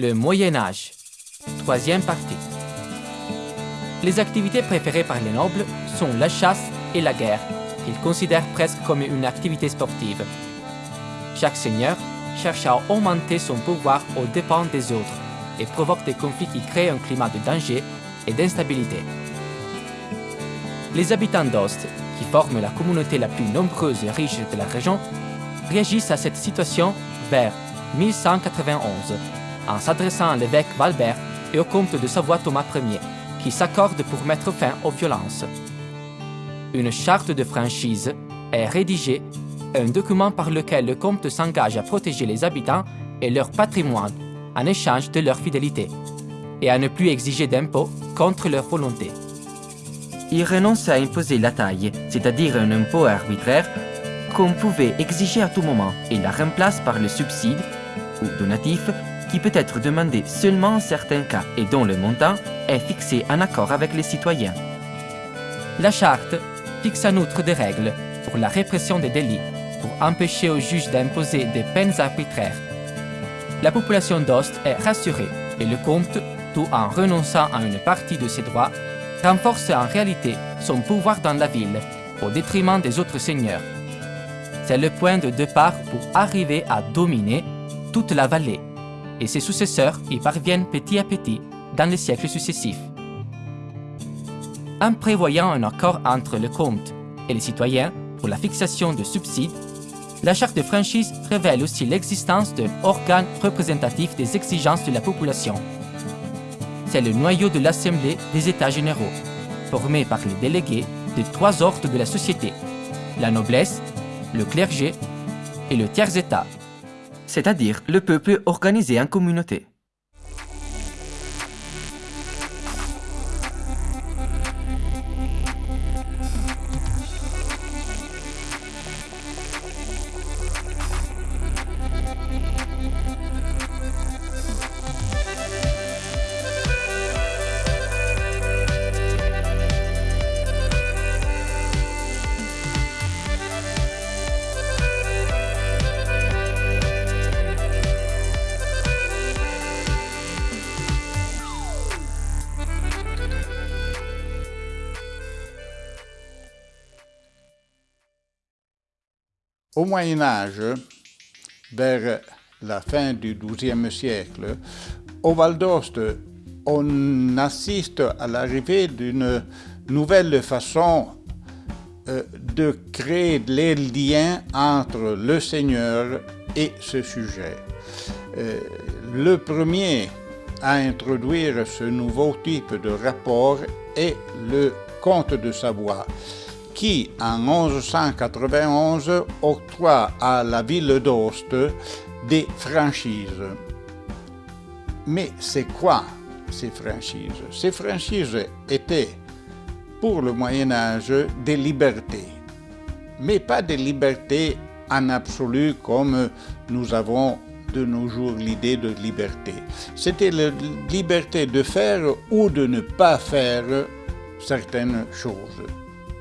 Le Moyen Âge. Troisième partie. Les activités préférées par les nobles sont la chasse et la guerre, qu'ils considèrent presque comme une activité sportive. Chaque seigneur cherche à augmenter son pouvoir aux dépens des autres et provoque des conflits qui créent un climat de danger et d'instabilité. Les habitants d'Ost, qui forment la communauté la plus nombreuse et riche de la région, réagissent à cette situation vers 1191 en s'adressant à l'évêque Valbert et au comte de Savoie Thomas Ier, qui s'accordent pour mettre fin aux violences. Une charte de franchise est rédigée, un document par lequel le comte s'engage à protéger les habitants et leur patrimoine en échange de leur fidélité, et à ne plus exiger d'impôts contre leur volonté. Il renonce à imposer la taille, c'est-à-dire un impôt arbitraire, qu'on pouvait exiger à tout moment, et la remplace par le subside, ou donatif, qui peut être demandé seulement en certains cas et dont le montant est fixé en accord avec les citoyens. La charte fixe en outre des règles pour la répression des délits, pour empêcher aux juges d'imposer des peines arbitraires. La population d'Ost est rassurée et le comte, tout en renonçant à une partie de ses droits, renforce en réalité son pouvoir dans la ville au détriment des autres seigneurs. C'est le point de départ pour arriver à dominer toute la vallée et ses successeurs y parviennent petit à petit dans les siècles successifs. En prévoyant un accord entre le comte et les citoyens pour la fixation de subsides, la charte de franchise révèle aussi l'existence d'un organe représentatif des exigences de la population. C'est le noyau de l'Assemblée des États généraux, formé par les délégués de trois ordres de la société, la noblesse, le clergé et le tiers-État c'est-à-dire le peuple organisé en communauté. Au Moyen Âge, vers la fin du XIIe siècle, au Val d'Ost, on assiste à l'arrivée d'une nouvelle façon euh, de créer les liens entre le Seigneur et ce sujet. Euh, le premier à introduire ce nouveau type de rapport est le comte de Savoie, qui, en 1191, octroie à la ville d'Ost des franchises. Mais c'est quoi ces franchises? Ces franchises étaient, pour le Moyen Âge, des libertés, mais pas des libertés en absolu comme nous avons de nos jours l'idée de liberté. C'était la liberté de faire ou de ne pas faire certaines choses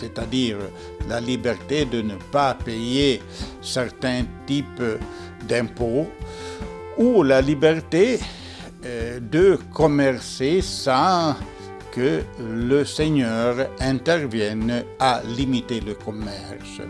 c'est-à-dire la liberté de ne pas payer certains types d'impôts, ou la liberté euh, de commercer sans que le Seigneur intervienne à limiter le commerce.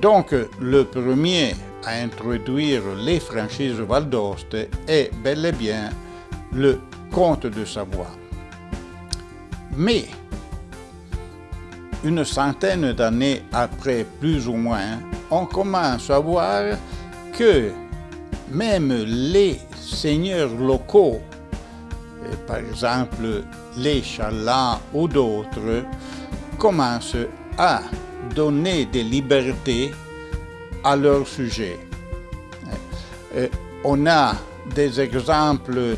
Donc, le premier à introduire les franchises Val d'Ost est bel et bien le comte de Savoie. Mais une centaine d'années après, plus ou moins, on commence à voir que même les seigneurs locaux, par exemple les Chalans ou d'autres, commencent à donner des libertés à leur sujet. On a des exemples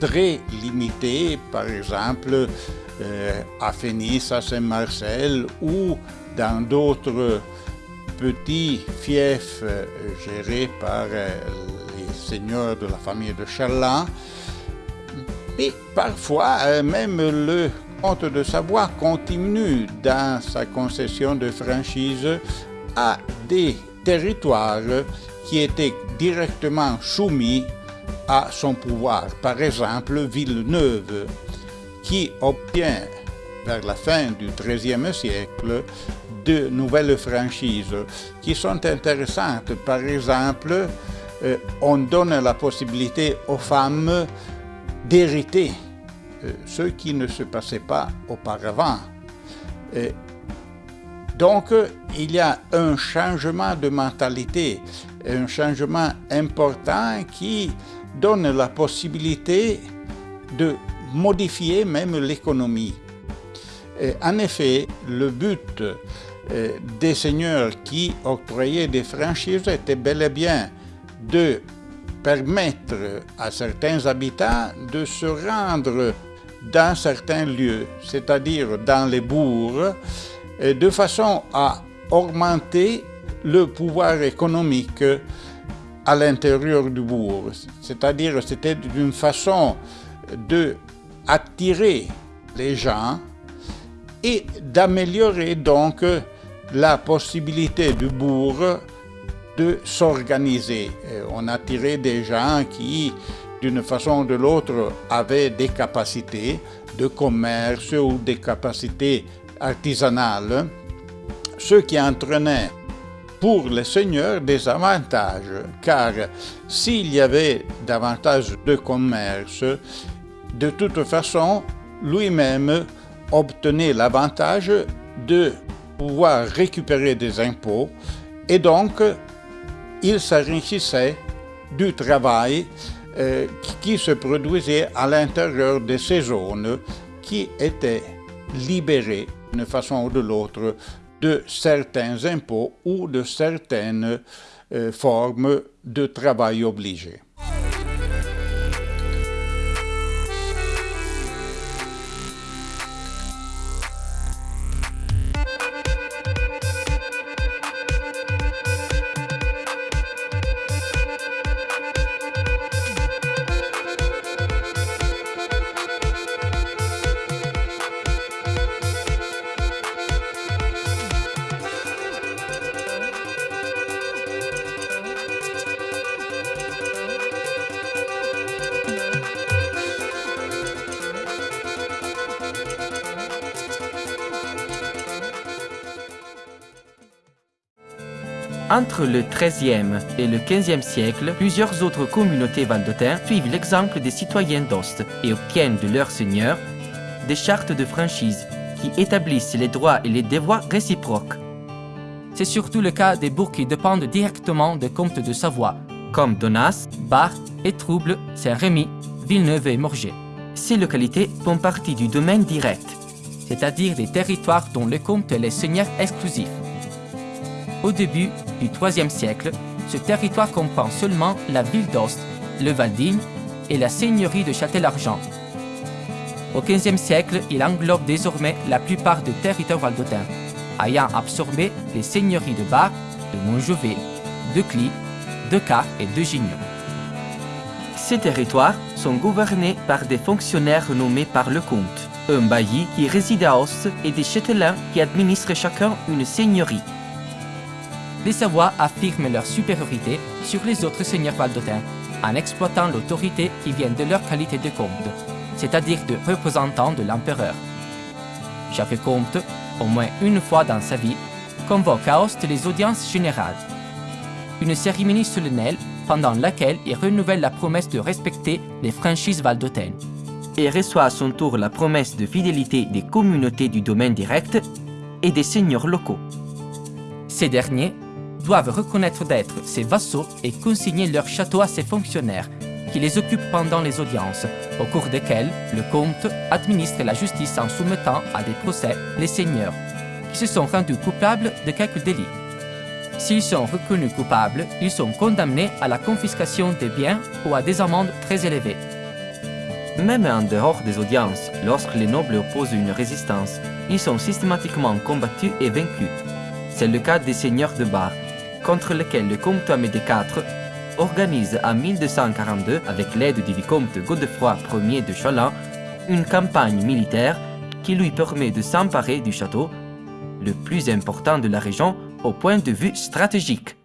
très limités, par exemple euh, à Phénice, à Saint-Marcel ou dans d'autres petits fiefs euh, gérés par euh, les seigneurs de la famille de Charlan. Mais parfois, même le comte de Savoie continue dans sa concession de franchise à des territoires qui étaient directement soumis à son pouvoir. Par exemple, Villeneuve, qui obtient vers la fin du XIIIe siècle de nouvelles franchises qui sont intéressantes. Par exemple, euh, on donne la possibilité aux femmes d'hériter, euh, ce qui ne se passait pas auparavant. donc, il y a un changement de mentalité, un changement important qui donne la possibilité de modifier même l'économie. En effet, le but euh, des seigneurs qui octroyaient des franchises était bel et bien de permettre à certains habitants de se rendre dans certains lieux, c'est-à-dire dans les bourgs, de façon à augmenter le pouvoir économique à l'intérieur du bourg. C'est-à-dire c'était d'une façon de attirer les gens et d'améliorer donc la possibilité du bourg de s'organiser. On attirait des gens qui, d'une façon ou de l'autre, avaient des capacités de commerce ou des capacités artisanales, ce qui entraînait pour les seigneurs des avantages, car s'il y avait davantage de commerce, de toute façon, lui-même obtenait l'avantage de pouvoir récupérer des impôts. Et donc il s'enrichissait du travail euh, qui se produisait à l'intérieur de ces zones qui étaient libérées d'une façon ou de l'autre de certains impôts ou de certaines euh, formes de travail obligé. Entre le XIIIe et le XVe siècle, plusieurs autres communautés valdôtaines suivent l'exemple des citoyens d'Ost et obtiennent de leurs seigneurs des chartes de franchise qui établissent les droits et les devoirs réciproques. C'est surtout le cas des bourgs qui dépendent directement des comtes de Savoie, comme Donas, Bar, Étrouble, Saint-Rémy, Villeneuve et Morges. Ces localités font partie du domaine direct, c'est-à-dire des territoires dont le comte est le seigneur exclusif. Au début du IIIe siècle, ce territoire comprend seulement la ville d'Ost, le Valdigne et la seigneurie de Châtel-Argent. Au XVe siècle, il englobe désormais la plupart des territoires valdotins, ayant absorbé les seigneuries de Bar, de Montjovet, de Cly, de Car et de Gignon. Ces territoires sont gouvernés par des fonctionnaires nommés par le comte, un bailli qui réside à Ost et des châtelains qui administrent chacun une seigneurie les Savoie affirment leur supériorité sur les autres seigneurs valdotins en exploitant l'autorité qui vient de leur qualité de comte, c'est-à-dire de représentant de l'empereur. Chaque comte, au moins une fois dans sa vie, convoque à Hoste les audiences générales. Une cérémonie solennelle pendant laquelle il renouvelle la promesse de respecter les franchises valdotaines. Et reçoit à son tour la promesse de fidélité des communautés du domaine direct et des seigneurs locaux. Ces derniers doivent reconnaître d'être ses vassaux et consigner leur château à ses fonctionnaires, qui les occupent pendant les audiences, au cours desquelles le comte administre la justice en soumettant à des procès les seigneurs, qui se sont rendus coupables de quelques délits. S'ils sont reconnus coupables, ils sont condamnés à la confiscation des biens ou à des amendes très élevées. Même en dehors des audiences, lorsque les nobles opposent une résistance, ils sont systématiquement combattus et vaincus. C'est le cas des seigneurs de Bar, contre lesquels le comte Amédée IV organise en 1242, avec l'aide du vicomte Godefroy Ier de Chalin, une campagne militaire qui lui permet de s'emparer du château, le plus important de la région au point de vue stratégique.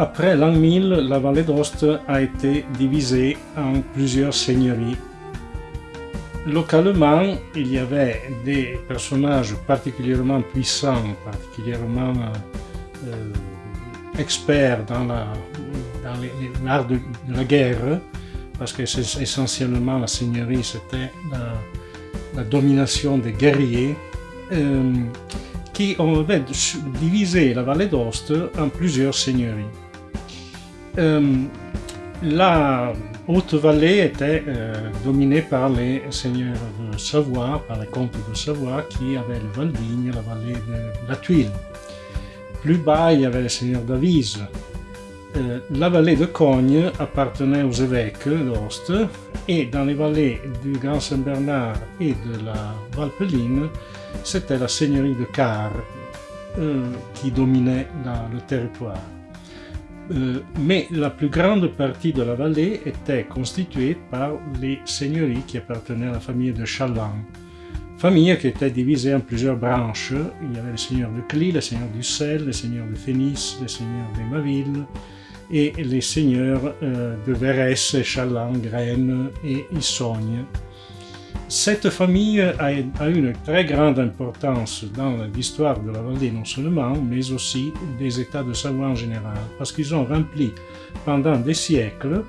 Après l'an 1000, la vallée d'Ost a été divisée en plusieurs seigneuries. Localement, il y avait des personnages particulièrement puissants, particulièrement euh, experts dans l'art de, la guerre, parce que essentiellement la seigneurie, c'était la, domination des guerriers, euh, qui ont divisé la vallée d'Ost en plusieurs seigneuries. Euh, la Haute-Vallée était euh, dominée par les seigneurs de Savoie, par les comtes de Savoie, qui avaient le Val-Vigne, la vallée de la Tuile. Plus bas, il y avait les seigneurs d'Avise. Euh, la vallée de Cogne appartenait aux évêques d'Ost, et dans les vallées du Grand Saint-Bernard et de la Valpeline, c'était la seigneurie de Car qui dominait le territoire. Euh, mais la plus grande partie de la vallée était constituée par les seigneuries qui appartenaient à la famille de Chaland. Famille qui était divisée en plusieurs branches. Il y avait les seigneurs de Cly, les seigneurs du Sel, les seigneurs de Fénis, les seigneurs d'Emaville et les seigneurs euh, de Verès, Chaland, Graines et Issogne. Cette famille a, une très grande importance dans l'histoire de la vallée non seulement, mais aussi des États de Savoie en général, parce qu'ils ont rempli pendant des siècles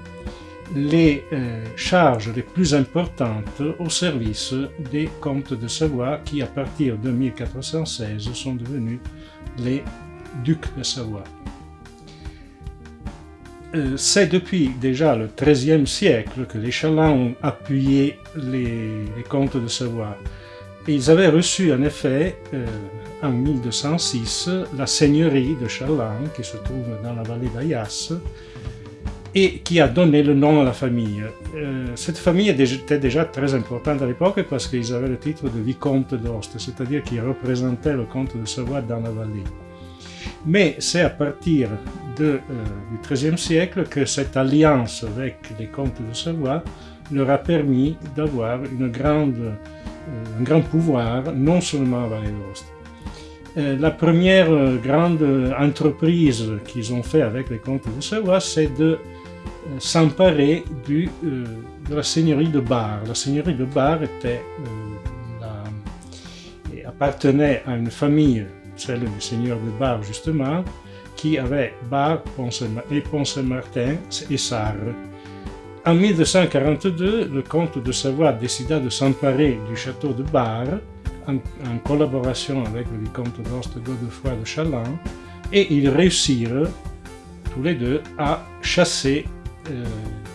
les euh, charges les plus importantes au service des comtes de Savoie qui, à partir de 1416, sont devenus les ducs de Savoie. Euh, c'est depuis déjà le XIIIe siècle que les Chalins ont appuyé les, comtes de Savoie. ils avaient reçu en effet, euh, en 1206, la seigneurie de Chalin, qui se trouve dans la vallée d'Ayas, et qui a donné le nom à la famille. Euh, cette famille était déjà très importante à l'époque parce qu'ils avaient le titre de vicomte d'Ost, c'est-à-dire qu'ils représentaient le comte de Savoie dans la vallée. Mais c'est à partir euh, du XIIIe siècle que cette alliance avec les comtes de Savoie leur a permis d'avoir euh, un grand pouvoir, non seulement à Vallée d'Ost. Euh, la première grande entreprise qu'ils ont fait avec les comtes de Savoie, c'est de s'emparer de la seigneurie de Bar. La seigneurie de Bar était, appartenait à une famille celle du seigneur de Bar justement, qui avait Bar et Pont-Saint-Martin et Sarre. En 1242, le comte de Savoie décida de s'emparer du château de Bar en, collaboration avec le vicomte d'Ost Godefroy de Chaland et ils réussirent tous les deux à chasser euh,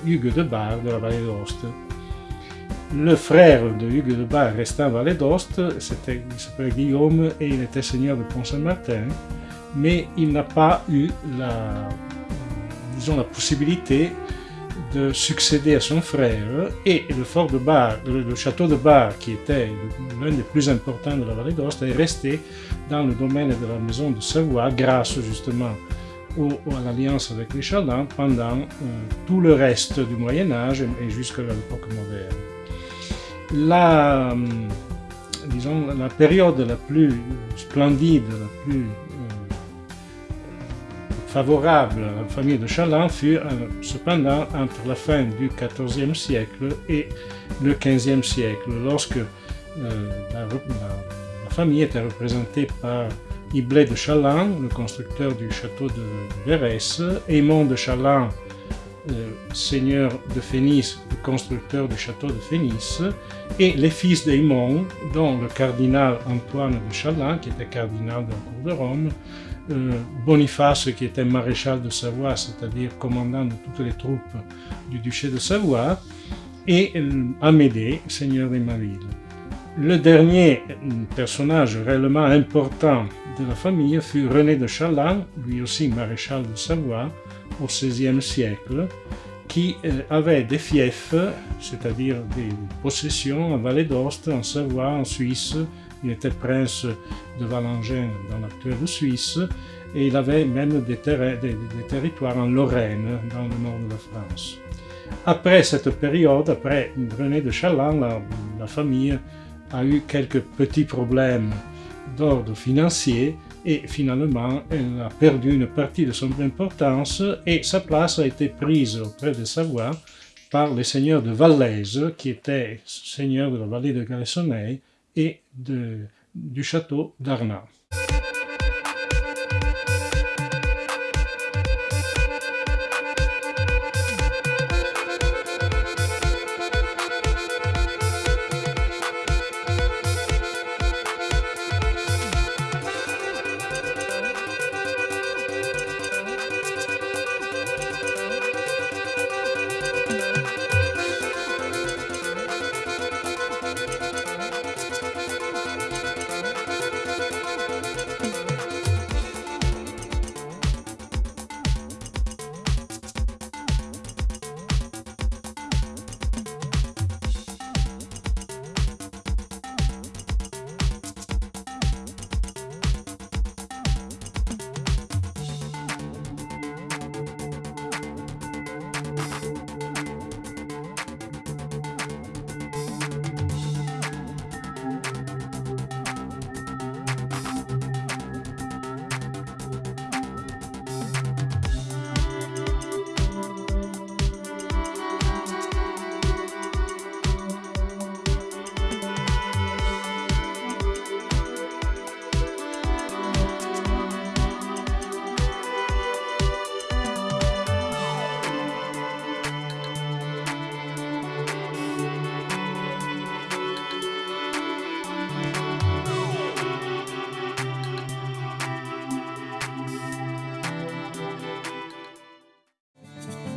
Hugues de Bar de la vallée d'Ost. Le frère de Hugues de Bar restait en Vallée d'Ost, il s'appelait Guillaume et il était seigneur de Pont-Saint-Martin, mais il n'a pas eu la, disons, la possibilité de succéder à son frère et le fort de Bar, le, château de Bar, qui était l'un des plus importants de la vallée d'Ost, est resté dans le domaine de la maison de Savoie grâce justement à l'alliance avec les Chalins pendant euh, tout le reste du Moyen Âge et jusqu'à l'époque moderne. La, disons, la période la plus splendide, la plus favorable à la famille de Chaland fut cependant entre la fin du XIVe siècle et le XVe siècle, lorsque la, famille était représentée par Iblet de Chaland, le constructeur du château de Verès, Aymon de Chaland, seigneur de Fénis, le constructeur du château de Fénis, et les fils d'Aymon, dont le cardinal Antoine de Chaland, qui était cardinal de la cour de Rome, euh, Boniface, qui était maréchal de Savoie, c'est-à-dire commandant de toutes les troupes du duché de Savoie, et Amédée, seigneur d'Emaville. Le dernier personnage réellement important de la famille fut René de Chaland, lui aussi maréchal de Savoie, au XVIe siècle, qui euh, avait des fiefs, c'est-à-dire des possessions en Vallée d'Ost, en Savoie, en Suisse. Il était prince de Valangin dans l'actuelle Suisse, et il avait même des, territoires en Lorraine, dans le nord de la France. Après cette période, après René de Chaland, la famille a eu quelques petits problèmes d'ordre financier et finalement elle a perdu une partie de son importance et sa place a été prise auprès de Savoie par les seigneurs de Vallaise qui étaient seigneurs de la vallée de Galessonnet et du château d'Arnat.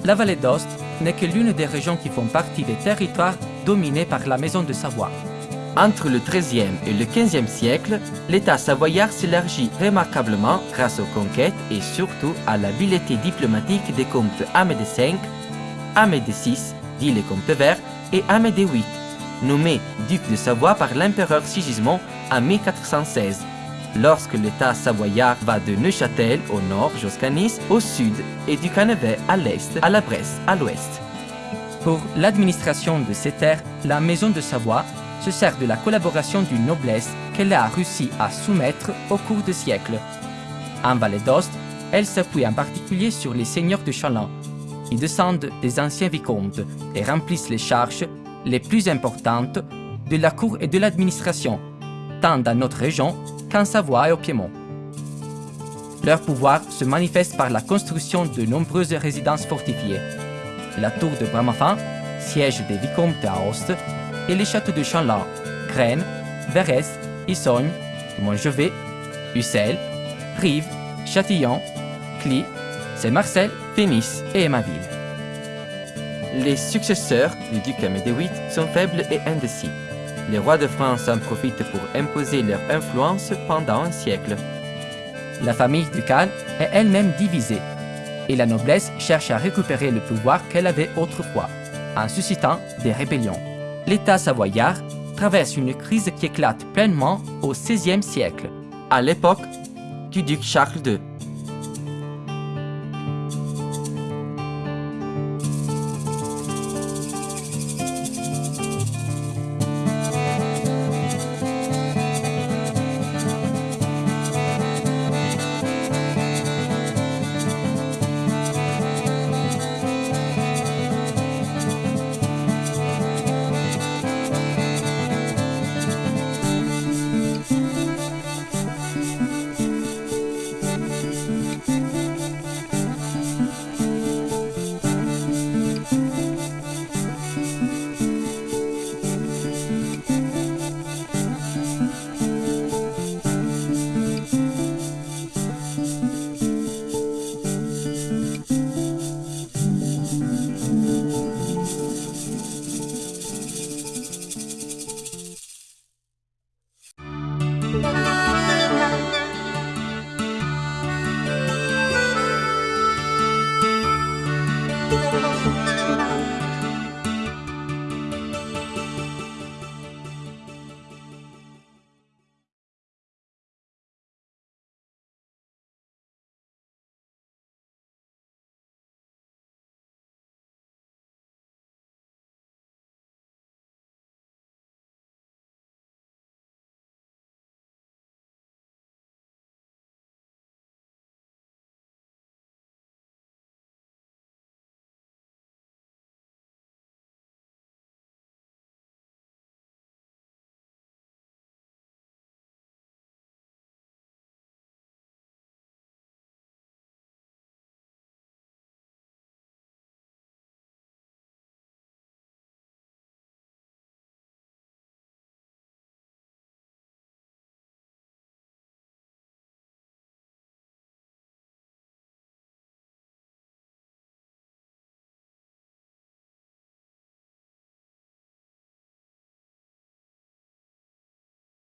La vallée d'Ost n'est que l'une des régions qui font partie des territoires dominés par la Maison de Savoie. Entre le XIIIe et le XVe siècle, l'État savoyard s'élargit remarquablement grâce aux conquêtes et surtout à l'habileté diplomatique des comtes Amédée V, Amédée VI, dit les comtes verts, et Amédée VIII, nommé duc de Savoie par l'empereur Sigismond en 1416 lorsque l'État savoyard va de Neuchâtel au nord jusqu'à Nice au sud et du Cannevet à l'est à la Bresse à l'ouest. Pour l'administration de ces terres, la Maison de Savoie se sert de la collaboration d'une noblesse qu'elle a réussi à soumettre au cours des siècles. En Vallée d'Ost, elle s'appuie en particulier sur les seigneurs de Chaland, qui descendent des anciens vicomtes et remplissent les charges les plus importantes de la cour et de l'administration, tant dans notre région qu'en Savoie et au Piémont. Leur pouvoir se manifeste par la construction de nombreuses résidences fortifiées. La tour de Bramafan, siège des vicomtes à Aoste, et les châteaux de Chanlan, Graines, Verès, Issogne, Montjevet, Ussel, Rive, Châtillon, Cly, Saint-Marcel, Fénis et Emaville. Les successeurs du duc Amédée VIII sont faibles et indécis les rois de France en profitent pour imposer leur influence pendant un siècle. La famille ducale est elle-même divisée, et la noblesse cherche à récupérer le pouvoir qu'elle avait autrefois, en suscitant des rébellions. L'État savoyard traverse une crise qui éclate pleinement au XVIe siècle, à l'époque du duc Charles II.